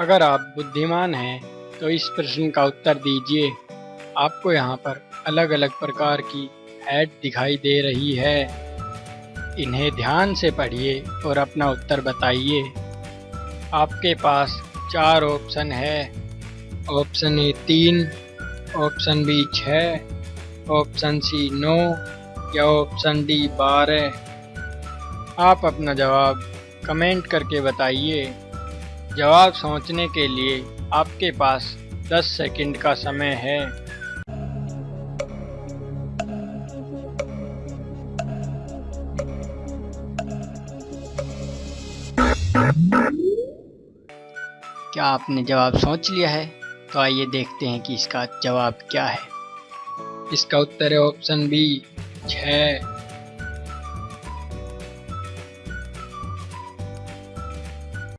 अगर आप बुद्धिमान हैं तो इस प्रश्न का उत्तर दीजिए। आपको यहाँ पर अलग अलग प्रकार की ऐड दिखाई दे रही है। इन्हें ध्यान से पढ़िए और अपना उत्तर बताइए। आपके पास चार ऑप्शन है। ऑप्शन ए तीन, ऑप्शन बी छः ऑप्शन सी नौ या ऑप्शन डी बारह। आप अपना जवाब कमेंट करके बताइए। जवाब सोचने के लिए आपके पास 10 सेकंड का समय है। क्या आपने जवाब सोच लिया है? तो आइए देखते हैं कि इसका जवाब क्या है। इसका उत्तर है ऑप्शन बी छः